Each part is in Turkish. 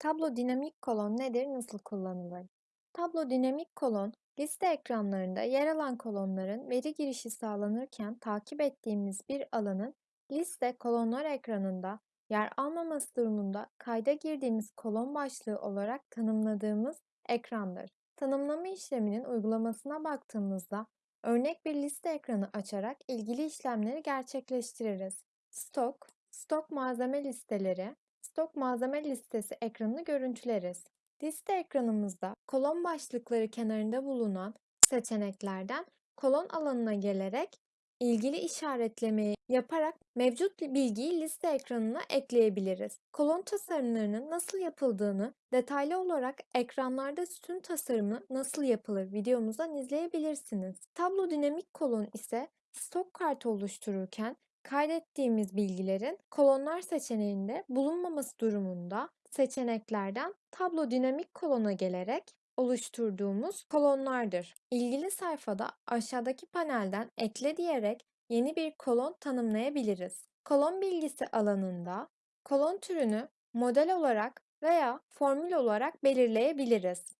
Tablo dinamik kolon nedir, nasıl kullanılır? Tablo dinamik kolon, liste ekranlarında yer alan kolonların veri girişi sağlanırken takip ettiğimiz bir alanın liste kolonlar ekranında yer almaması durumunda kayda girdiğimiz kolon başlığı olarak tanımladığımız ekrandır. Tanımlama işleminin uygulamasına baktığımızda örnek bir liste ekranı açarak ilgili işlemleri gerçekleştiririz. Stok, stok malzeme listeleri, stok malzeme listesi ekranını görüntüleriz. Liste ekranımızda kolon başlıkları kenarında bulunan seçeneklerden kolon alanına gelerek ilgili işaretlemeyi yaparak mevcut bilgiyi liste ekranına ekleyebiliriz. Kolon tasarımlarının nasıl yapıldığını detaylı olarak ekranlarda sütun tasarımı nasıl yapılır videomuzdan izleyebilirsiniz. Tablo dinamik kolon ise stok kartı oluştururken kaydettiğimiz bilgilerin kolonlar seçeneğinde bulunmaması durumunda seçeneklerden tablo dinamik kolona gelerek oluşturduğumuz kolonlardır. İlgili sayfada aşağıdaki panelden ekle diyerek yeni bir kolon tanımlayabiliriz. Kolon bilgisi alanında kolon türünü model olarak veya formül olarak belirleyebiliriz.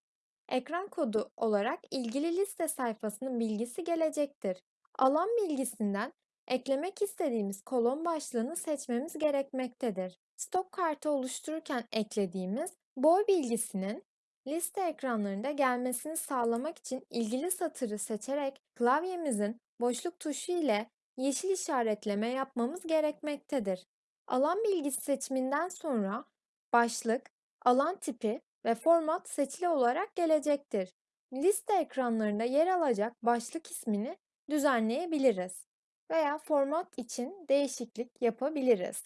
Ekran kodu olarak ilgili liste sayfasının bilgisi gelecektir. Alan bilgisinden eklemek istediğimiz kolon başlığını seçmemiz gerekmektedir. Stok kartı oluştururken eklediğimiz boy bilgisinin liste ekranlarında gelmesini sağlamak için ilgili satırı seçerek klavyemizin boşluk tuşu ile yeşil işaretleme yapmamız gerekmektedir. Alan bilgisi seçiminden sonra başlık, alan tipi ve format seçili olarak gelecektir. Liste ekranlarında yer alacak başlık ismini düzenleyebiliriz veya format için değişiklik yapabiliriz.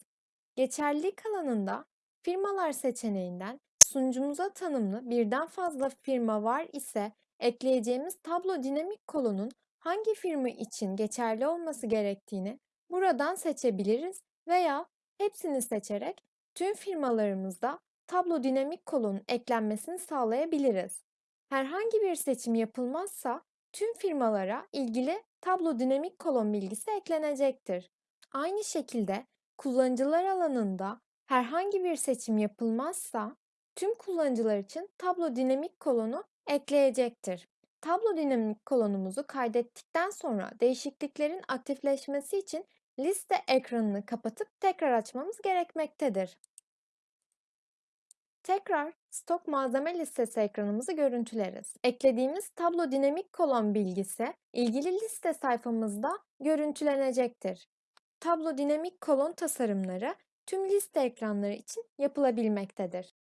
Geçerlilik alanında firmalar seçeneğinden sunucumuza tanımlı birden fazla firma var ise ekleyeceğimiz tablo dinamik kolonun hangi firma için geçerli olması gerektiğini buradan seçebiliriz veya hepsini seçerek tüm firmalarımızda tablo dinamik kolonun eklenmesini sağlayabiliriz. Herhangi bir seçim yapılmazsa tüm firmalara ilgili tablo dinamik kolon bilgisi eklenecektir. Aynı şekilde kullanıcılar alanında herhangi bir seçim yapılmazsa tüm kullanıcılar için tablo dinamik kolonu ekleyecektir. Tablo dinamik kolonumuzu kaydettikten sonra değişikliklerin aktifleşmesi için liste ekranını kapatıp tekrar açmamız gerekmektedir. Tekrar stok malzeme listesi ekranımızı görüntüleriz. Eklediğimiz tablo dinamik kolon bilgisi ilgili liste sayfamızda görüntülenecektir. Tablo dinamik kolon tasarımları tüm liste ekranları için yapılabilmektedir.